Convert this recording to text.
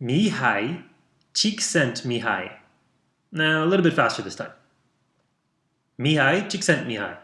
Mihai Csikszent Mihai. Now, a little bit faster this time. Mihai Csikszent Mihai.